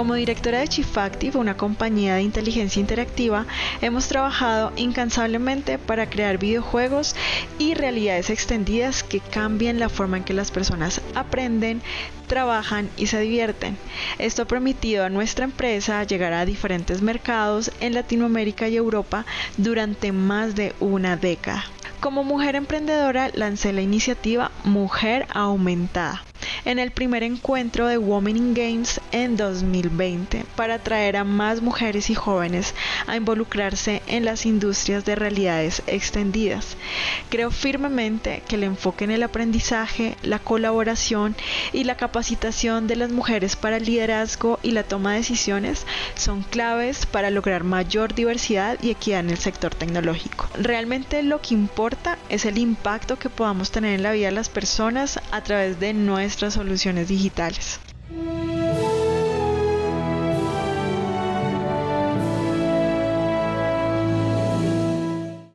Como directora de Chifactive, una compañía de inteligencia interactiva, hemos trabajado incansablemente para crear videojuegos y realidades extendidas que cambien la forma en que las personas aprenden, trabajan y se divierten. Esto ha permitido a nuestra empresa llegar a diferentes mercados en Latinoamérica y Europa durante más de una década. Como mujer emprendedora lancé la iniciativa Mujer Aumentada en el primer encuentro de Women in Games en 2020 para atraer a más mujeres y jóvenes a involucrarse en las industrias de realidades extendidas. Creo firmemente que el enfoque en el aprendizaje, la colaboración y la capacitación de las mujeres para el liderazgo y la toma de decisiones son claves para lograr mayor diversidad y equidad en el sector tecnológico. Realmente lo que importa es el impacto que podamos tener en la vida de las personas a través de nuestras soluciones digitales.